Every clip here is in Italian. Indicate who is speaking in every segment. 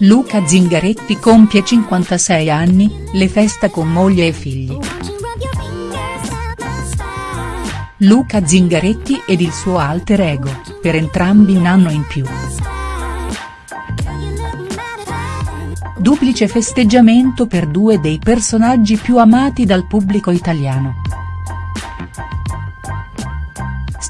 Speaker 1: Luca Zingaretti compie 56 anni, le festa con moglie e figli. Luca Zingaretti ed il suo alter ego, per entrambi un anno in più. Duplice festeggiamento per due dei personaggi più amati dal pubblico italiano.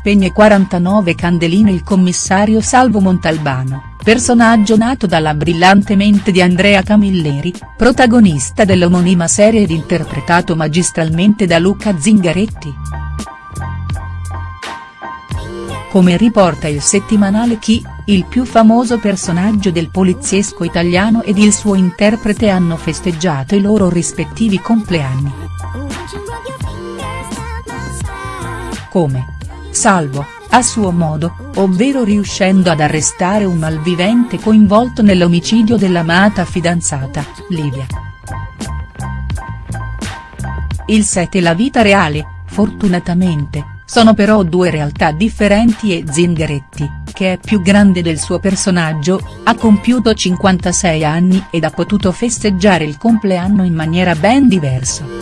Speaker 1: Spegne 49 candeline il commissario Salvo Montalbano personaggio nato dalla brillante mente di Andrea Camilleri, protagonista dell'omonima serie ed interpretato magistralmente da Luca Zingaretti. Come riporta il settimanale Chi, il più famoso personaggio del poliziesco italiano ed il suo interprete hanno festeggiato i loro rispettivi compleanni. Come? Salvo a suo modo, ovvero riuscendo ad arrestare un malvivente coinvolto nell'omicidio dell'amata fidanzata, Livia. Il set e la vita reale, fortunatamente, sono però due realtà differenti e Zingaretti, che è più grande del suo personaggio, ha compiuto 56 anni ed ha potuto festeggiare il compleanno in maniera ben diversa.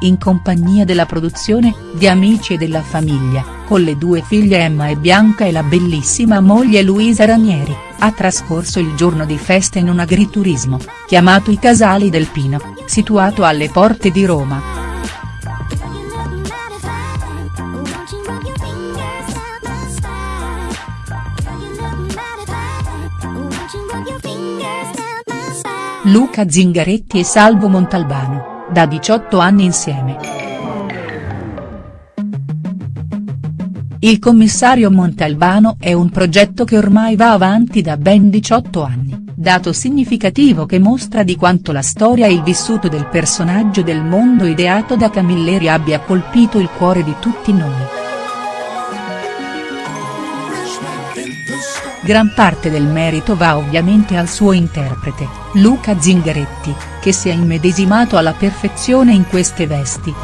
Speaker 1: In compagnia della produzione, di amici e della famiglia, con le due figlie Emma e Bianca e la bellissima moglie Luisa Ranieri, ha trascorso il giorno di festa in un agriturismo, chiamato I Casali del Pino, situato alle porte di Roma. Luca Zingaretti e Salvo Montalbano da 18 anni insieme. Il commissario Montalbano è un progetto che ormai va avanti da ben 18 anni, dato significativo che mostra di quanto la storia e il vissuto del personaggio del mondo ideato da Camilleri abbia colpito il cuore di tutti noi. Gran parte del merito va ovviamente al suo interprete, Luca Zingaretti, che si è immedesimato alla perfezione in queste vesti.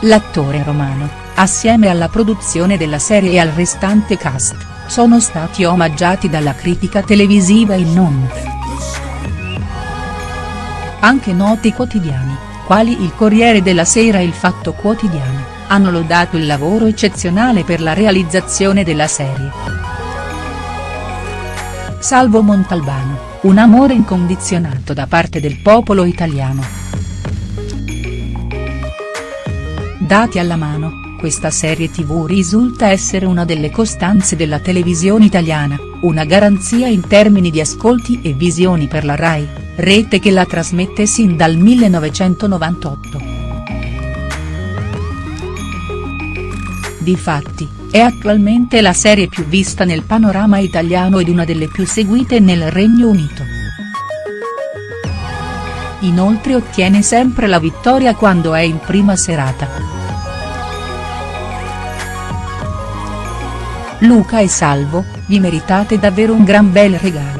Speaker 1: L'attore romano, assieme alla produzione della serie e al restante cast, sono stati omaggiati dalla critica televisiva e non. Anche noti quotidiani, quali il Corriere della Sera e il Fatto Quotidiano hanno lodato il lavoro eccezionale per la realizzazione della serie. Salvo Montalbano, un amore incondizionato da parte del popolo italiano. Dati alla mano, questa serie tv risulta essere una delle costanze della televisione italiana, una garanzia in termini di ascolti e visioni per la RAI, rete che la trasmette sin dal 1998. Difatti, è attualmente la serie più vista nel panorama italiano ed una delle più seguite nel Regno Unito. Inoltre ottiene sempre la vittoria quando è in prima serata. Luca e Salvo, vi meritate davvero un gran bel regalo.